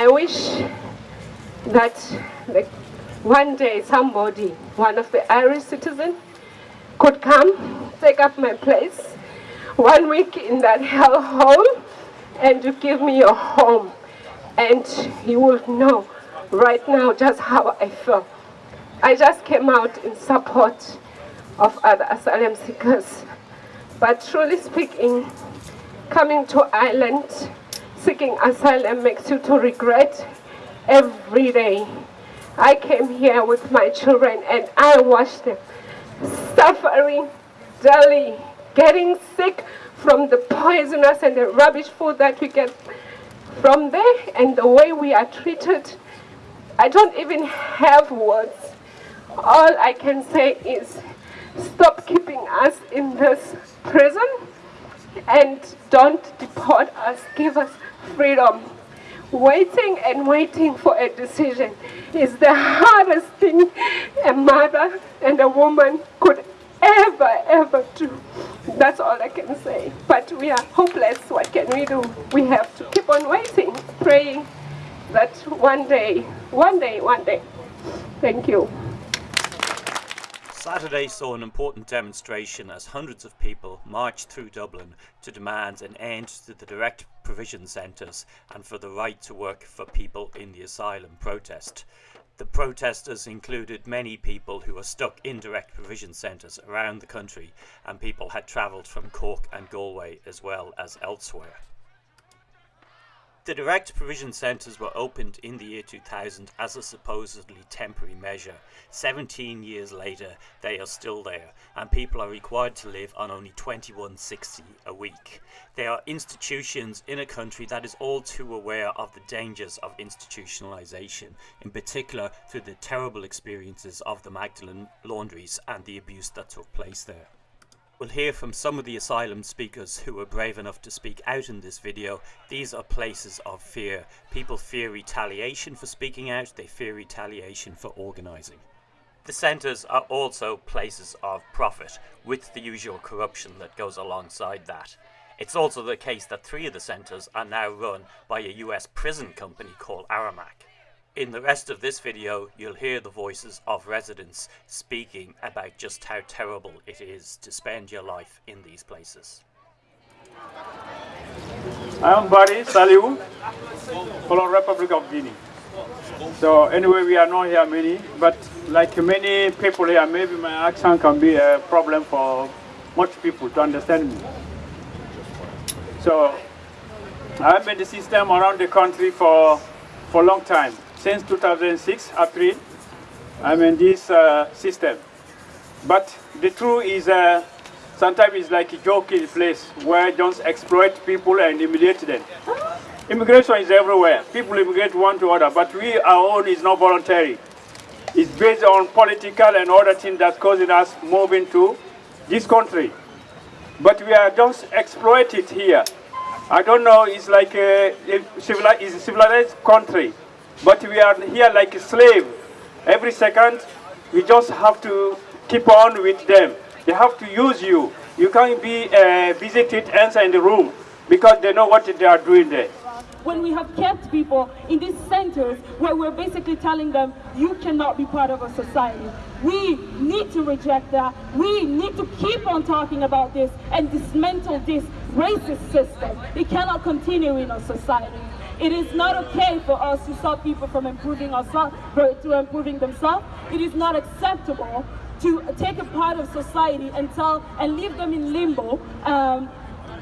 I wish that like, one day somebody, one of the Irish citizens, could come, take up my place, one week in that hell hole, and to give me a home. And you will know right now just how I feel. I just came out in support of other asylum seekers. But truly speaking, coming to Ireland, seeking asylum makes you to regret every day. I came here with my children and I watched them suffering daily, getting sick from the poisonous and the rubbish food that we get from there and the way we are treated. I don't even have words. All I can say is stop keeping us in this prison and don't deport us, give us freedom. Waiting and waiting for a decision is the hardest thing a mother and a woman could ever, ever do. That's all I can say. But we are hopeless. What can we do? We have to keep on waiting, praying that one day, one day, one day. Thank you. Saturday saw an important demonstration as hundreds of people marched through Dublin to demand an end to the direct provision centres and for the right to work for people in the asylum protest. The protesters included many people who were stuck in direct provision centres around the country and people had travelled from Cork and Galway as well as elsewhere. The direct provision centres were opened in the year 2000 as a supposedly temporary measure. 17 years later, they are still there, and people are required to live on only 21.60 a week. They are institutions in a country that is all too aware of the dangers of institutionalisation, in particular through the terrible experiences of the Magdalen laundries and the abuse that took place there. We'll hear from some of the asylum speakers who were brave enough to speak out in this video. These are places of fear. People fear retaliation for speaking out, they fear retaliation for organising. The centres are also places of profit, with the usual corruption that goes alongside that. It's also the case that three of the centres are now run by a US prison company called Aramark. In the rest of this video, you'll hear the voices of residents speaking about just how terrible it is to spend your life in these places. I'm Barry Saliu, from Republic of Guinea. So anyway, we are not here many, but like many people here, maybe my accent can be a problem for much people to understand me. So I've been the system around the country for, for a long time since 2006, April, I'm in this uh, system. But the truth is, uh, sometimes it's like a joking place where just exploit people and humiliate them. Immigration is everywhere. People immigrate one to other, but we, our own is not voluntary. It's based on political and other things that's causing us moving to this country. But we are just exploited here. I don't know, it's like a, a civilized, it's a civilized country. But we are here like a slave. Every second, we just have to keep on with them. They have to use you. You can't be uh, visited answer in the room because they know what they are doing there. When we have kept people in these centers where we're basically telling them, you cannot be part of a society. We need to reject that. We need to keep on talking about this and dismantle this racist system. It cannot continue in our society. It is not okay for us to stop people from improving ourselves, to improving themselves. It is not acceptable to take a part of society and tell and leave them in limbo um,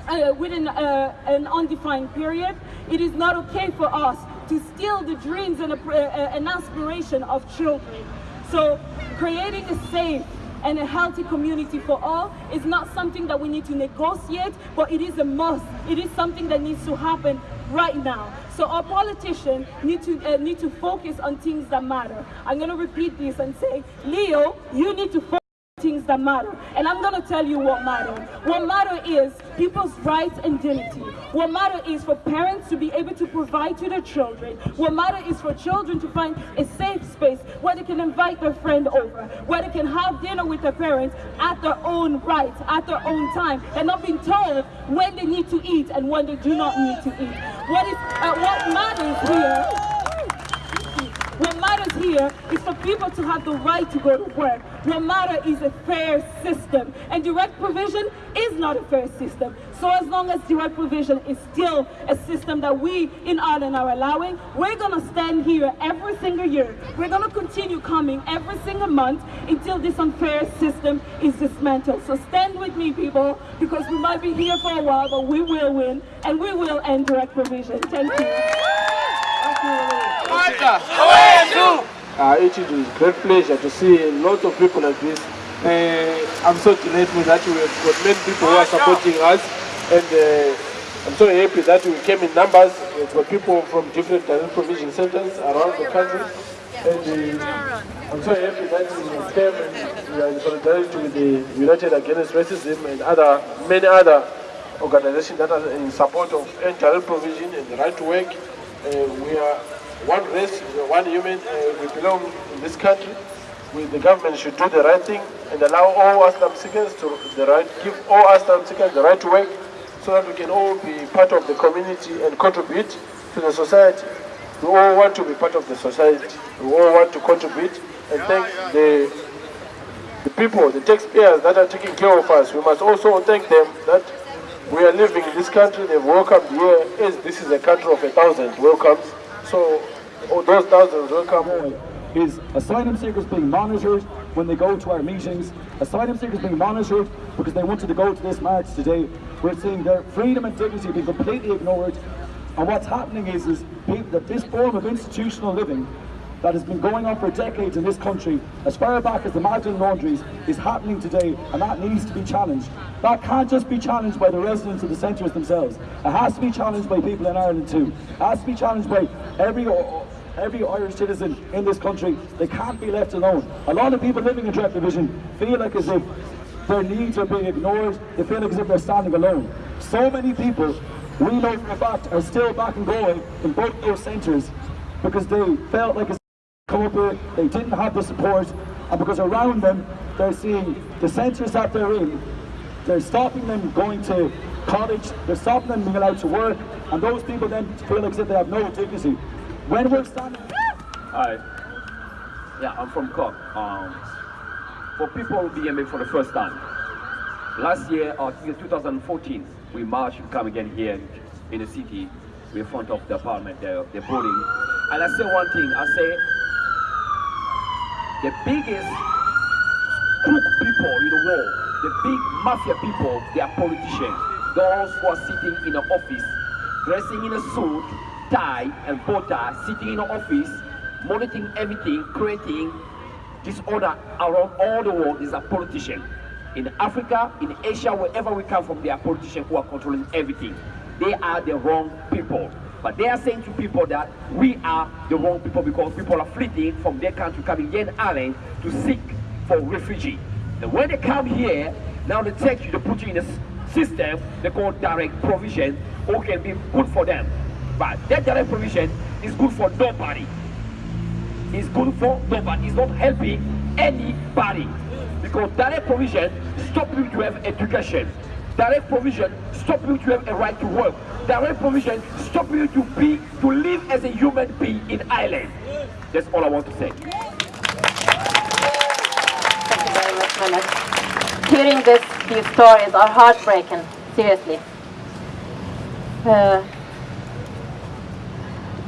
uh, within uh, an undefined period. It is not okay for us to steal the dreams and uh, an aspiration of children. So creating a safe and a healthy community for all is not something that we need to negotiate, but it is a must. It is something that needs to happen right now. So our politicians need to uh, need to focus on things that matter. I'm going to repeat this and say, Leo, you need to focus on things that matter. And I'm going to tell you what matters. What matter is people's rights and dignity. What matter is for parents to be able to provide to their children. What matter is for children to find a safe space where they can invite their friend over, where they can have dinner with their parents at their own right, at their own time, and not being told when they need to eat and when they do not need to eat what is uh, what matters here what matters here people to have the right to go to work. What matter is a fair system. And direct provision is not a fair system. So as long as direct provision is still a system that we in Ireland are allowing, we're going to stand here every single year. We're going to continue coming every single month until this unfair system is dismantled. So stand with me, people, because we might be here for a while, but we will win, and we will end direct provision. Thank you. Uh, it is a great pleasure to see lots of people like this. Uh, I'm so delighted that we have got many people who are supporting us and uh, I'm so happy that we came in numbers. We've got people from different talent provision centers around the country. And uh, I'm so happy that we came and we are in solidarity with the United Against Racism and other many other organizations that are in support of talent provision and the right to work. Uh, we are one race, one human, uh, we belong in this country. We, the government should do the right thing and allow all asylum seekers to the right, give all asylum seekers the right to work so that we can all be part of the community and contribute to the society. We all want to be part of the society. We all want to contribute and thank the, the people, the taxpayers that are taking care of us. We must also thank them that we are living in this country. They've welcomed here. Yes, this is a country of a thousand welcomes. So oh, those will come asylum seekers being monitored when they go to our meetings, asylum seekers being monitored because they wanted to go to this march today. We're seeing their freedom and dignity being completely ignored. And what's happening is, is that this form of institutional living that has been going on for decades in this country, as far back as the Magdalen laundries, is happening today, and that needs to be challenged. That can't just be challenged by the residents of the centres themselves. It has to be challenged by people in Ireland too. It has to be challenged by every every Irish citizen in this country. They can't be left alone. A lot of people living in direct provision feel like as if their needs are being ignored. They feel like as if they're standing alone. So many people, we know for a fact, are still back and going in both those centres because they felt like come with, they didn't have the support, and because around them, they're seeing the centres that they're in, they're stopping them going to college, they're stopping them being allowed to work, and those people then feel like they have no dignity. When we're standing... Hi. Yeah, I'm from Cork. Um, for people who BMA for the first time, last year, uh, 2014, we marched, come again here in the city, in front of the apartment, the, the building. And I say one thing, I say, the biggest crook people in the world, the big mafia people, they are politicians. Those who are sitting in the office, dressing in a suit, tie and bow tie, sitting in the office, monitoring everything, creating disorder around all the world is a politician. In Africa, in Asia, wherever we come from, they are politicians who are controlling everything. They are the wrong people. But they are saying to people that we are the wrong people because people are fleeing from their country coming here in Ireland to seek for refugee. And when they come here, now they take you to put you in a system they call direct provision who can be good for them. But that direct provision is good for nobody. It's good for nobody. It's not helping anybody. Because direct provision stop you to have education. Direct provision stop you to have a right to work. Direct provision stop you to be to live as a human being in Ireland. That's all I want to say. Thank you very much, Mehmet. Hearing this, these stories are heartbreaking, seriously. Uh,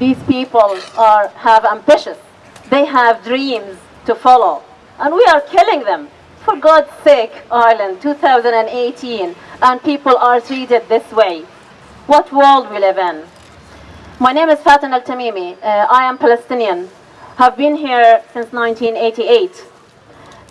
these people are have ambitious. They have dreams to follow. And we are killing them. For God's sake, Ireland, 2018, and people are treated this way. What world we live in? My name is Fatin Al-Tamimi. Uh, I am Palestinian. Have been here since 1988.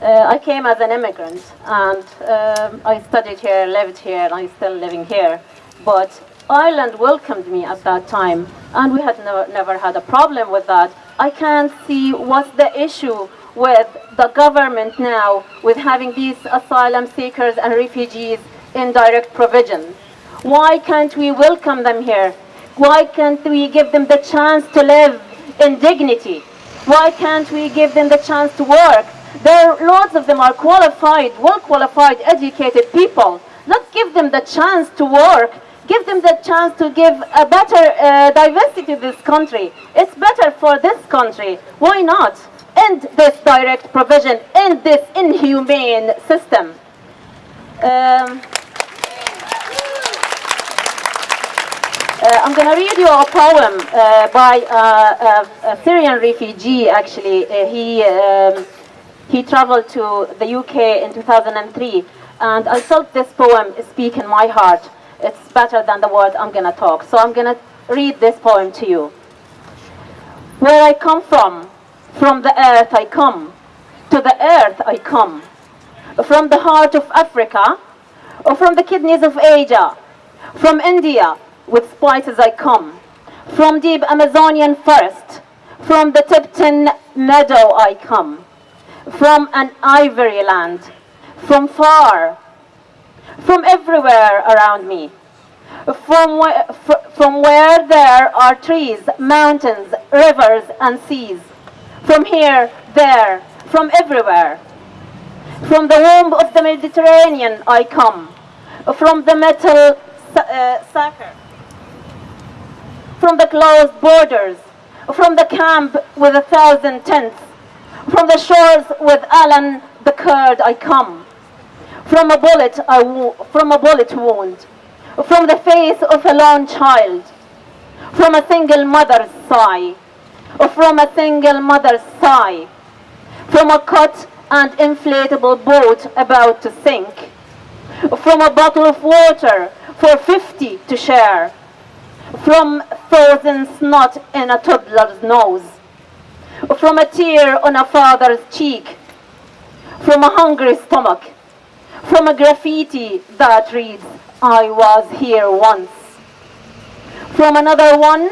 Uh, I came as an immigrant and um, I studied here, lived here, and I'm still living here. But Ireland welcomed me at that time and we had never, never had a problem with that. I can't see what's the issue with the government now with having these asylum seekers and refugees in direct provision. Why can't we welcome them here? Why can't we give them the chance to live in dignity? Why can't we give them the chance to work? There, lots of them are qualified, well-qualified, educated people. Let's give them the chance to work. Give them the chance to give a better uh, diversity to this country. It's better for this country. Why not? End this direct provision, end this inhumane system. Um, uh, I'm going to read you a poem uh, by uh, a, Syrian refugee, actually. Uh, he, um, he traveled to the UK in 2003, and I felt this poem speak in my heart. It's better than the words I'm going to talk. So I'm going to read this poem to you. Where I come from, from the earth I come, to the earth I come. From the heart of Africa, or from the kidneys of Asia, from India, with spices I come. From deep Amazonian forest, from the Tipton meadow I come. From an ivory land, from far, from everywhere around me. From where, from where there are trees, mountains, rivers, and seas. From here, there, from everywhere. From the womb of the Mediterranean I come. From the metal uh, sucker. From the closed borders. From the camp with a thousand tents. From the shores with Alan the Kurd I come. From a bullet, I from a bullet wound. From the face of a lone child. From a single mother's sigh. From a single mother's sigh. From a cut and inflatable boat about to sink. From a bottle of water for 50 to share. From frozen snot in a toddler's nose. From a tear on a father's cheek. From a hungry stomach. From a graffiti that reads, I was here once. From another one,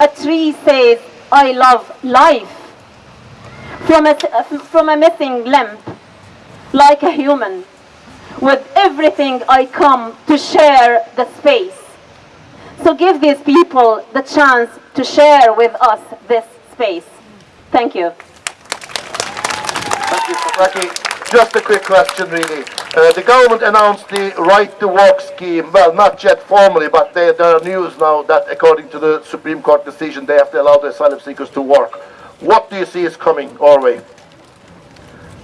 a tree says, I love life. From a, from a missing limb, like a human. With everything I come to share the space. So give these people the chance to share with us this space. Thank you. Thank you, Safaki. Just a quick question, really. Uh, the government announced the right to work scheme. Well, not yet formally, but they, there are news now that, according to the Supreme Court decision, they have to allow the asylum seekers to work. What do you see is coming our way?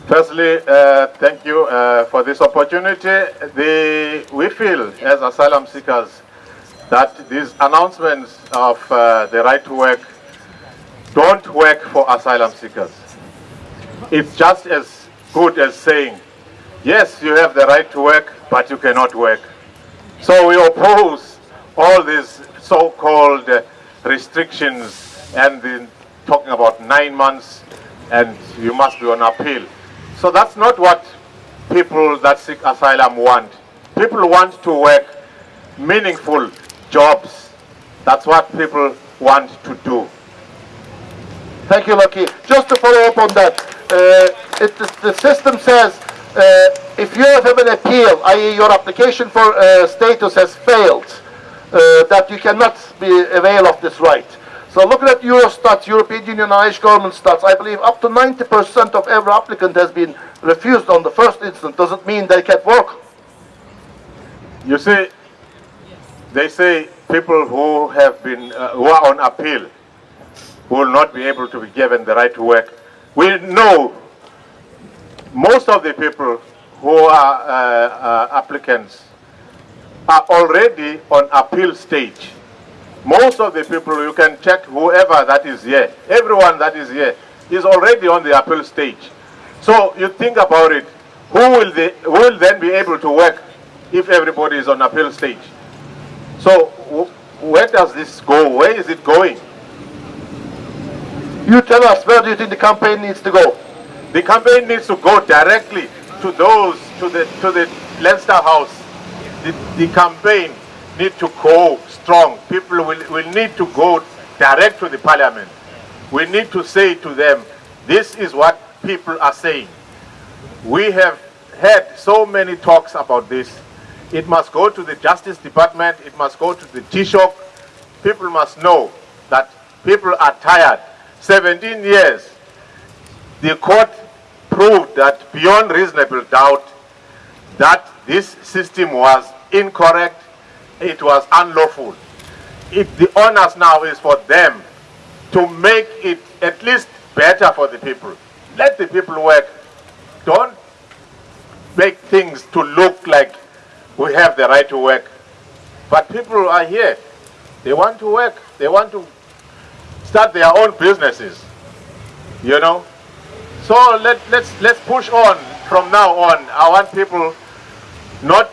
Firstly, uh, thank you uh, for this opportunity. The, we feel, as asylum seekers, that these announcements of uh, the right to work don't work for asylum seekers. It's just as good as saying, yes, you have the right to work, but you cannot work. So we oppose all these so-called uh, restrictions and the, talking about nine months and you must be on appeal. So that's not what people that seek asylum want. People want to work meaningful jobs. That's what people want to do. Thank you, Lucky. Just to follow up on that, uh, it, the, system says uh, if you have an appeal, i.e. your application for uh, status has failed, uh, that you cannot be avail of this right. So looking at Eurostat, European Union Irish government stats, I believe up to 90% of every applicant has been refused on the first instance. Does it mean they can't work? You see, they say people who have been, uh, who are on appeal will not be able to be given the right to work. We know most of the people who are uh, uh, applicants are already on appeal stage. Most of the people, you can check whoever that is here, everyone that is here is already on the appeal stage. So you think about it, who will, they, who will then be able to work if everybody is on appeal stage? So where does this go? Where is it going? You tell us, where do you think the campaign needs to go? The campaign needs to go directly to those, to the, to the Leinster House. The, the campaign need to go strong. People will, will need to go direct to the parliament. We need to say to them, this is what people are saying. We have had so many talks about this. It must go to the Justice Department, it must go to the Taoiseach. People must know that people are tired. 17 years, the court proved that beyond reasonable doubt that this system was incorrect, it was unlawful. It, the onus now is for them to make it at least better for the people. Let the people work. Don't make things to look like we have the right to work. But people are here. They want to work. They want to start their own businesses. You know? So let, let's, let's push on from now on. I want people not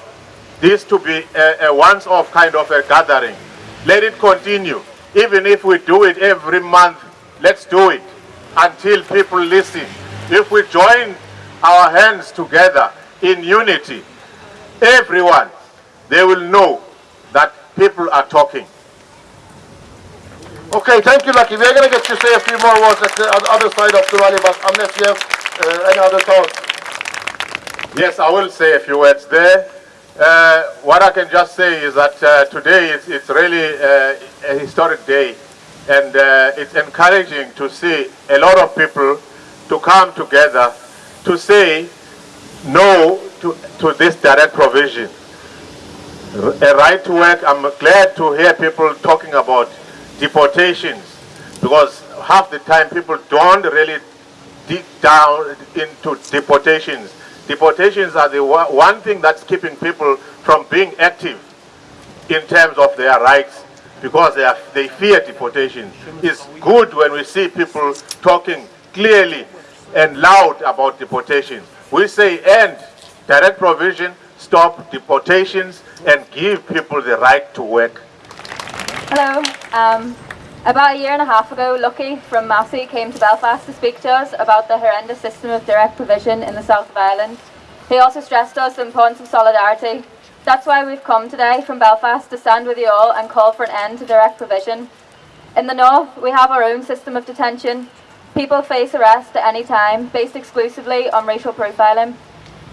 this to be a, a once-off kind of a gathering. Let it continue. Even if we do it every month, let's do it until people listen. If we join our hands together in unity, everyone, they will know that people are talking. Okay, thank you, Lucky. We're going to get you to say a few more words at the other side of the rally, but unless you have uh, any other thoughts. Yes, I will say a few words there. Uh, what I can just say is that uh, today it's, it's really uh, a historic day and uh, it's encouraging to see a lot of people to come together to say no to, to this direct provision. A right to work, I'm glad to hear people talking about deportations because half the time people don't really dig down into deportations. Deportations are the one thing that's keeping people from being active in terms of their rights because they, are, they fear deportation. It's good when we see people talking clearly and loud about deportation. We say end direct provision, stop deportations, and give people the right to work. Hello. Um, about a year and a half ago, Lucky from MASI came to Belfast to speak to us about the horrendous system of direct provision in the south of Ireland. He also stressed us the importance of solidarity. That's why we've come today from Belfast to stand with you all and call for an end to direct provision. In the north, we have our own system of detention. People face arrest at any time, based exclusively on racial profiling.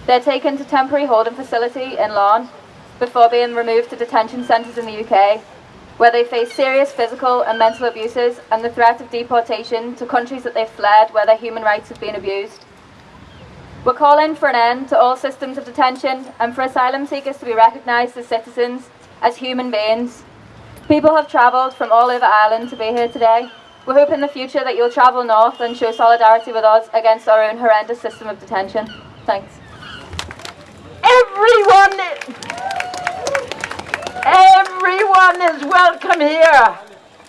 They're taken to temporary holding facility in Larne before being removed to detention centres in the UK where they face serious physical and mental abuses and the threat of deportation to countries that they've fled where their human rights have been abused. We're calling for an end to all systems of detention and for asylum seekers to be recognised as citizens, as human beings. People have travelled from all over Ireland to be here today. We hope in the future that you'll travel north and show solidarity with us against our own horrendous system of detention. Thanks. Everyone Everyone is welcome here.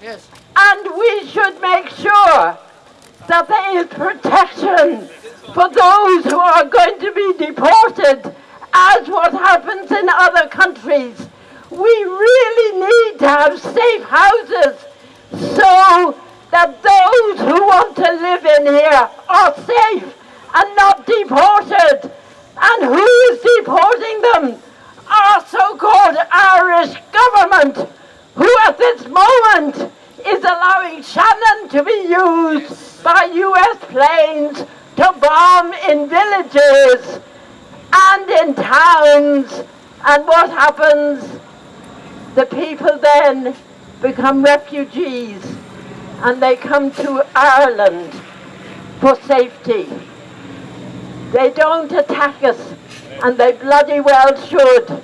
Yes. And we should make sure that there is protection for those who are going to be deported as what happens in other countries. We really need to have safe houses so that those who want to live in here are safe and not deported. And who is deporting them? our so-called Irish government, who at this moment is allowing Shannon to be used by US planes to bomb in villages and in towns. And what happens? The people then become refugees and they come to Ireland for safety. They don't attack us and they bloody well should.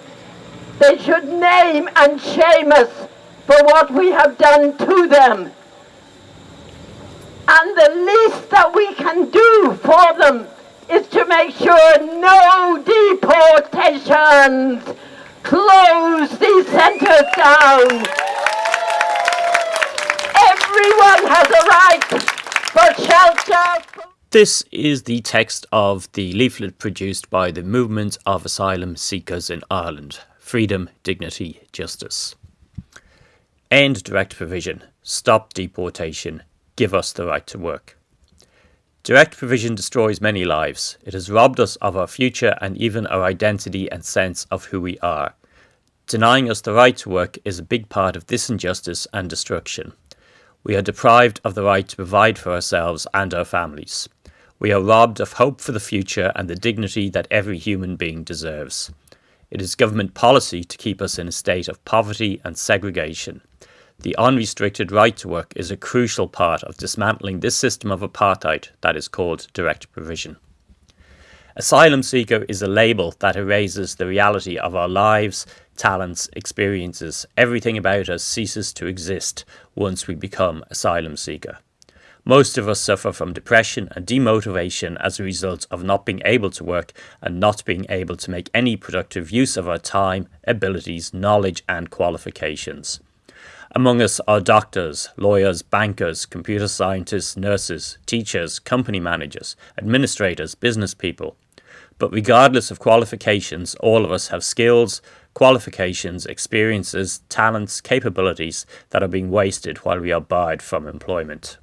They should name and shame us for what we have done to them. And the least that we can do for them is to make sure no deportations. Close these centres down. Everyone has a right for shelter. This is the text of the leaflet produced by the Movement of Asylum Seekers in Ireland Freedom, Dignity, Justice. End direct provision. Stop deportation. Give us the right to work. Direct provision destroys many lives. It has robbed us of our future and even our identity and sense of who we are. Denying us the right to work is a big part of this injustice and destruction. We are deprived of the right to provide for ourselves and our families. We are robbed of hope for the future and the dignity that every human being deserves. It is government policy to keep us in a state of poverty and segregation. The unrestricted right to work is a crucial part of dismantling this system of apartheid that is called direct provision. Asylum seeker is a label that erases the reality of our lives, talents, experiences. Everything about us ceases to exist once we become asylum seeker. Most of us suffer from depression and demotivation as a result of not being able to work and not being able to make any productive use of our time, abilities, knowledge and qualifications. Among us are doctors, lawyers, bankers, computer scientists, nurses, teachers, company managers, administrators, business people. But regardless of qualifications, all of us have skills, qualifications, experiences, talents, capabilities that are being wasted while we are barred from employment.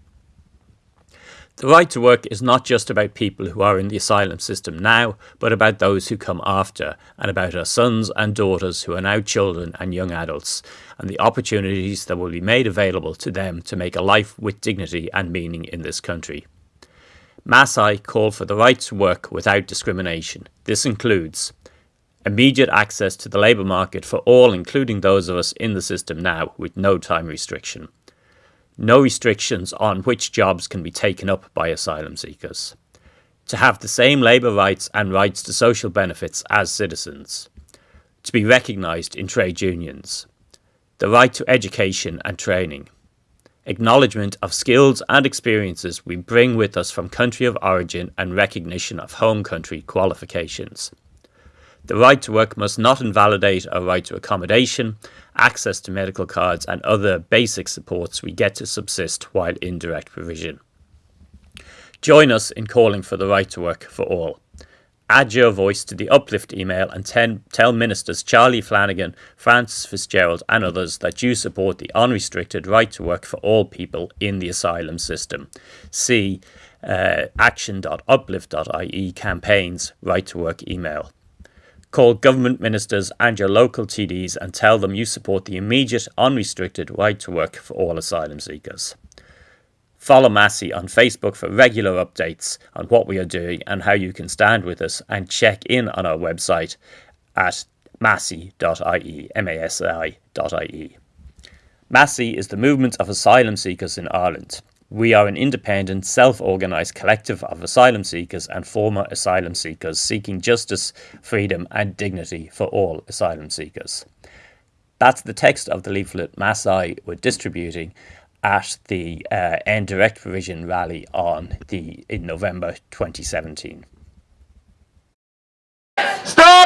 The right to work is not just about people who are in the asylum system now, but about those who come after, and about our sons and daughters who are now children and young adults, and the opportunities that will be made available to them to make a life with dignity and meaning in this country. MASI call for the right to work without discrimination. This includes immediate access to the labour market for all, including those of us in the system now, with no time restriction no restrictions on which jobs can be taken up by asylum seekers, to have the same labour rights and rights to social benefits as citizens, to be recognised in trade unions, the right to education and training, acknowledgement of skills and experiences we bring with us from country of origin and recognition of home country qualifications. The right to work must not invalidate our right to accommodation access to medical cards and other basic supports we get to subsist while in direct provision. Join us in calling for the right to work for all. Add your voice to the uplift email and ten, tell ministers Charlie Flanagan, Frances Fitzgerald and others that you support the unrestricted right to work for all people in the asylum system. See uh, action.uplift.ie campaigns right to work email. Call government ministers and your local TDs and tell them you support the immediate, unrestricted right to work for all asylum seekers. Follow MASI on Facebook for regular updates on what we are doing and how you can stand with us and check in on our website at masi.ie, M-A-S-I.ie. MASI is the movement of asylum seekers in Ireland. We are an independent, self-organised collective of asylum seekers and former asylum seekers seeking justice, freedom and dignity for all asylum seekers. That's the text of the leaflet MASI were distributing at the uh, End Direct Provision rally on the in November 2017. Stop!